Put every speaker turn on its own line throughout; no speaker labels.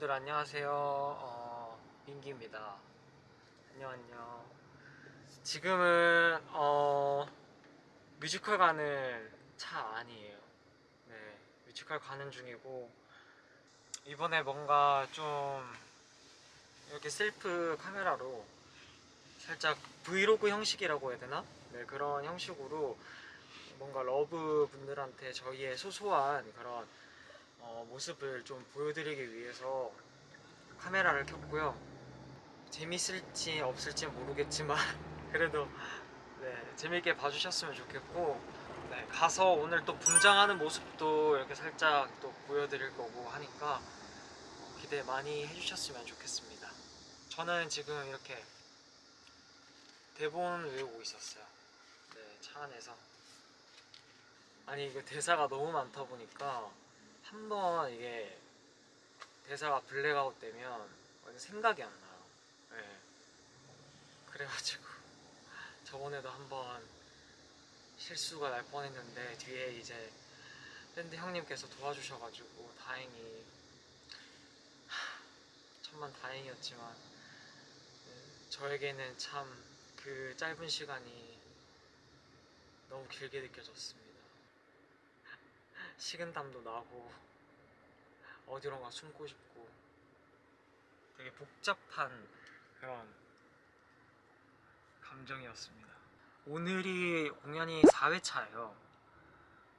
여러분들 안녕하세요. 어, 민기입니다. 안녕 안녕. 지금은 어, 뮤지컬 가는 차 안이에요. 네, 뮤지컬 가는 중이고 이번에 뭔가 좀 이렇게 셀프 카메라로 살짝 브이로그 형식이라고 해야 되나? 네, 그런 형식으로 뭔가 러브 분들한테 저희의 소소한 그런 어, 모습을 좀 보여드리기 위해서 카메라를 켰고요. 재밌을지 없을지 모르겠지만 그래도 네, 재밌게 봐주셨으면 좋겠고 네, 가서 오늘 또 분장하는 모습도 이렇게 살짝 또 보여드릴 거고 하니까 어, 기대 많이 해주셨으면 좋겠습니다. 저는 지금 이렇게 대본 외우고 있었어요. 네, 차 안에서. 아니 이거 대사가 너무 많다 보니까 한 번 이게 대사가 블랙아웃 되면 생각이 안 나요. 네. 그래가지고 저번에도 한번 실수가 날 뻔했는데 뒤에 이제 밴드 형님께서 도와주셔가지고 다행히 하, 천만 다행이었지만 네, 저에게는 참 그 짧은 시간이 너무 길게 느껴졌습니다. 식은땀도 나고 어디론가 숨고 싶고 되게 복잡한 그런 감정이었습니다. 오늘이 공연이 4회차예요.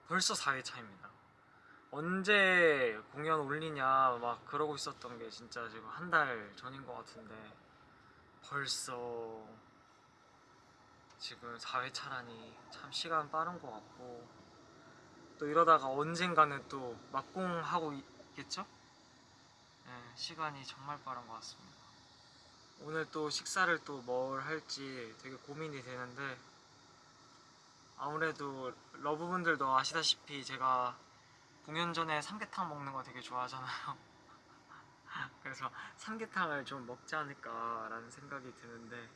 벌써 4회차입니다. 언제 공연 올리냐 막 그러고 있었던 게 진짜 지금 한 달 전인 것 같은데 벌써 지금 4회차라니 참 시간 빠른 것 같고 또 이러다가 언젠가는 또 막공하고 있겠죠? 네, 시간이 정말 빠른 것 같습니다. 오늘 또 식사를 또 뭘 할지 되게 고민이 되는데 아무래도 러브분들도 아시다시피 제가 공연 전에 삼계탕 먹는 거 되게 좋아하잖아요. 그래서 삼계탕을 좀 먹지 않을까라는 생각이 드는데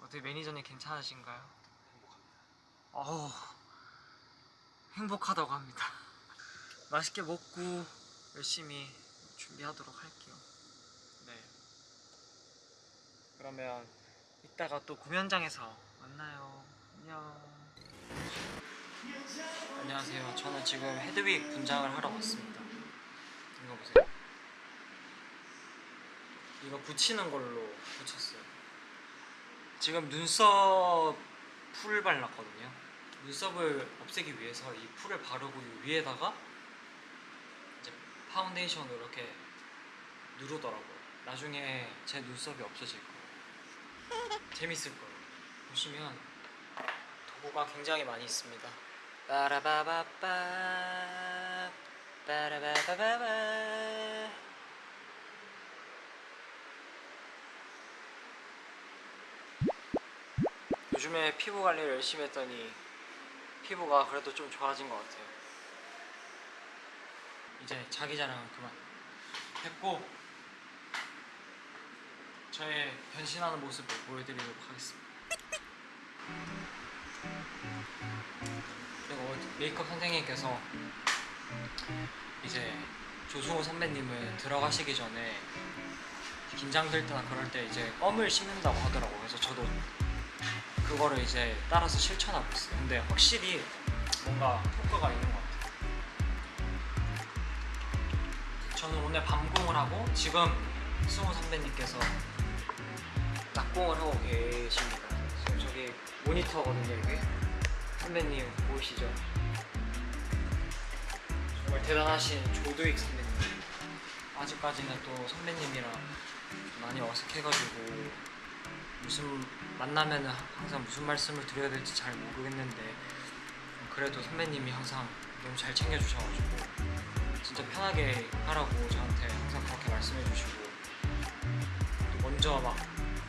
어떻게 매니저님 괜찮으신가요? 행복합니다. 어우, 행복하다고 합니다. 맛있게 먹고 열심히 준비하도록 할게요. 네. 그러면 이따가 또 공연장에서 만나요. 안녕. 안녕하세요. 저는 지금 헤드윅 분장을 하러 왔습니다. 이거 보세요. 이거 붙이는 걸로 붙였어요. 지금 눈썹 풀을 발랐거든요. 눈썹을 없애기 위해서 이 풀을 바르고 이 위에다가 이제 파운데이션으로 이렇게 누르더라고요. 나중에 제 눈썹이 없어질 거예요. 재밌을 거예요. 보시면 도구가 굉장히 많이 있습니다. 빠라바바빠 빠라바바바바 요즘에 피부 관리를 열심히 했더니 피부가 그래도 좀 좋아진 것 같아요. 이제 자기 자랑은 그만 했고 저의 변신하는 모습을 보여드리도록 하겠습니다. 그리고 메이크업 선생님께서 이제 조승우 선배님은 들어가시기 전에 긴장될 때나 그럴 때 이제 껌을 씹는다고 하더라고요. 그래서 저도 그거를 이제 따라서 실천하고 있어요. 근데 확실히 뭔가 효과가 있는 것 같아요. 저는 오늘 밤공을 하고 지금 승우 선배님께서 낮공을 하고 계십니다. 저기 모니터거든요, 이게. 선배님 보이시죠? 정말 대단하신 조도익 선배님. 아직까지는 또 선배님이랑 많이 어색해가지고 무슨 만나면은 항상 무슨 말씀을 드려야 될지 잘 모르겠는데 그래도 선배님이 항상 너무 잘 챙겨주셔가지고 진짜 편하게 하라고 저한테 항상 그렇게 말씀해 주시고 또 먼저 막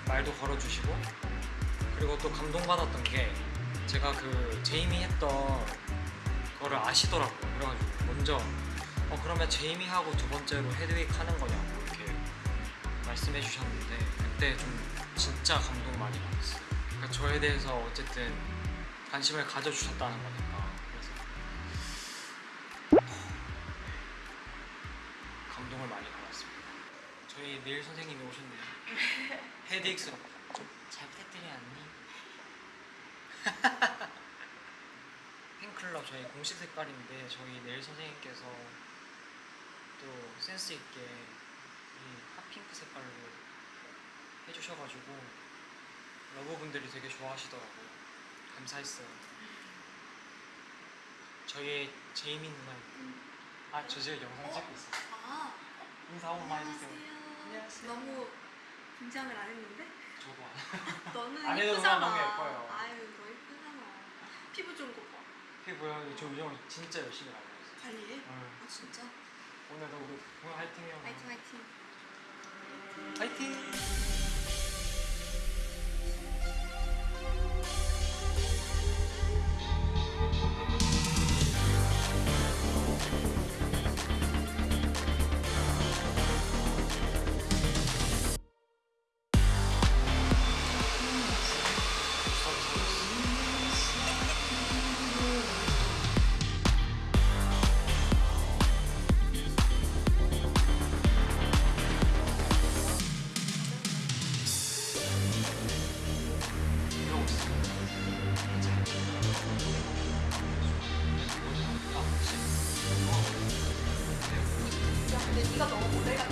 말도 걸어주시고 그리고 또 감동받았던 게 제가 그 제이미 했던 거를 아시더라고요. 그래가지고 먼저 어 그러면 제이미 하고 두 번째로 헤드윅 하는 거냐고 이렇게 말씀해 주셨는데 그때 좀 진짜 감동 많이 받았어요 그러니까 저에 대해서 어쨌든 관심을 가져주셨다는 거니까 그래서 도움을 많이 받았습니다. 저희 내일 선생님이 오셨네요. 헤드익스로 잘 부탁드려 언니. 핑클럽 저희 공식 색깔인데 저희 내일 선생님께서 또 센스 있게 이 핫핑크 색깔로 해주셔가지고 러버분들이 되게 좋아하시더라고요. 감사했어요. 저희 제이미 누나 아저 지금 영상 찍고 있어요.
아,
인사 한 번만 해주세요.
안녕하세요. 너무 긴장을 안 했는데?
저도 안.
너는
안 해도
예쁘잖아.
너무 예뻐요.
아유, 너 예쁘잖아. 피부 좋은 거 봐.
피부요. 저 우정 진짜 열심히 하고 있어요.
관리해?
응.
아, 진짜?
오늘도 우리 화이팅해요.
화이팅, 화이팅.
화이팅.
네가 너무 모델. 내가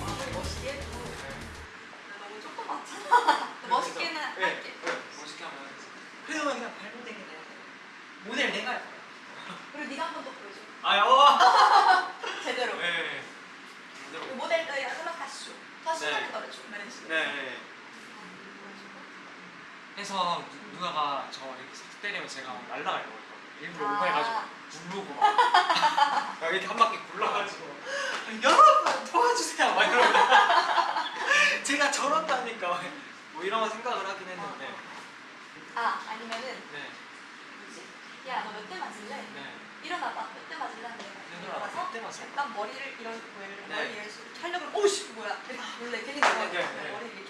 마음을 멋있게 해도 나 너무 조그맣잖아. 멋있게는
네,
할게.
네, 멋있게 하면 그래도 그냥 발로되긴 해. 모델 내가 할 거야.
그리고 네가 한 번 더 보여줘.
아, 어.
제대로.
네.
그 모델 너 야들라 가시죠.
네.
한번 떨어줘. 이런 식으로.
네. 해서 누나가 저 이렇게 싹 때리면 제가 날라가려고 했거든요. 일부러
아.
오버해가지고 굴르고 막 막 이렇게 한 바퀴 굴러가지고 여러분 도와주세요 막 이러면 제가 저런다니까 뭐 이런 생각을 하긴 했는데
아, 아니면은
네,
뭐지? 야, 너 몇 대 맞을래?
네.
일어나봐. 몇 대 맞을래? 일어나서
몇대 맞을래?
약간 머리를 이런
네.
머리 이렇게 하려고 그러면 오씨 뭐야? 이렇게 몰래 괜히 나와
네, 네.
머리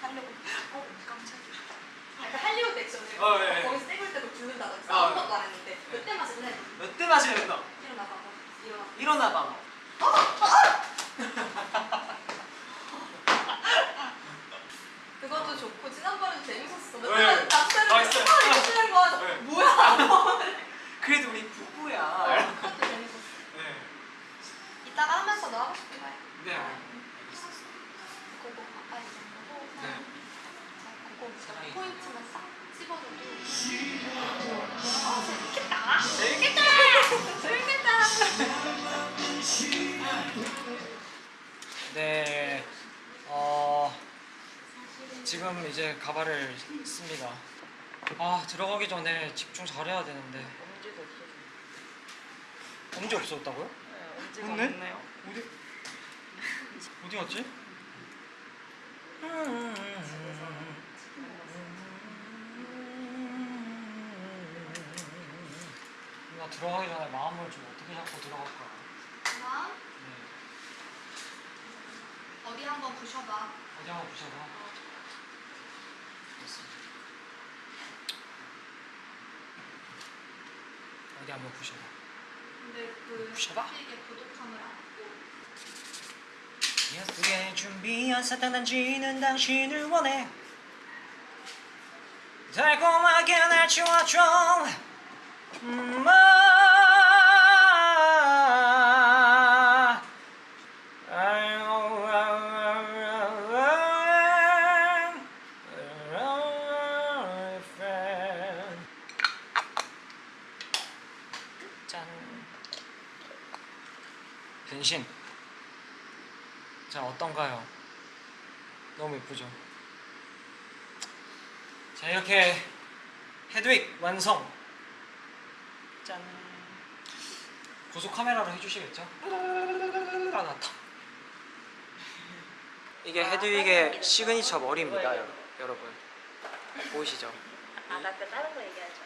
지금 이제 가발을 씁니다. 아 들어가기 전에 집중 잘해야 되는데
엄지도 없어져.
엄지 없었다고요?
네, 엄지가
없네?
없네요.
어디 어디 갔지? 나 들어가기 전에 마음을 좀 어떻게 잡고 들어갈까?
다음
네.
어디 한번 부셔봐.
어디 한번 보셔봐. 됐어. 어디 한번 보셔봐.
근데 그
부셔봐.
이게 안고
예쁘게 준비한 사탕단지는 당신을 원해 달콤하게 날 주어줘 음, 자 어떤가요? 너무 예쁘죠? 자 이렇게 헤드윅 완성 짠 고속 카메라로 해주시겠죠? 아 나타 이게 헤드윅의 시그니처 머리입니다 여- 여러분 보이시죠?
아, 나그 다른 거 얘기하죠.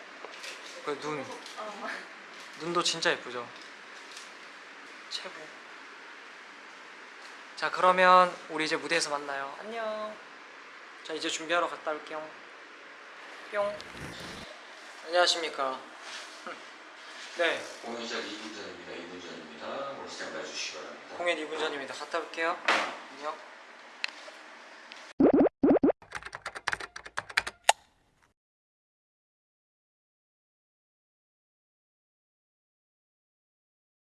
그눈
어.
눈도 진짜 예쁘죠? 최고. 자, 그러면 우리 이제 무대에서 만나요. 안녕. 자, 이제 준비하러 갔다 올게요. 뿅. 안녕하십니까. 네,
공연 시작 2분 전입니다. 2분 전입니다. 스탠바이 해주시기 바랍니다.
공연 공연 2분 전입니다. 갔다 올게요. 안녕.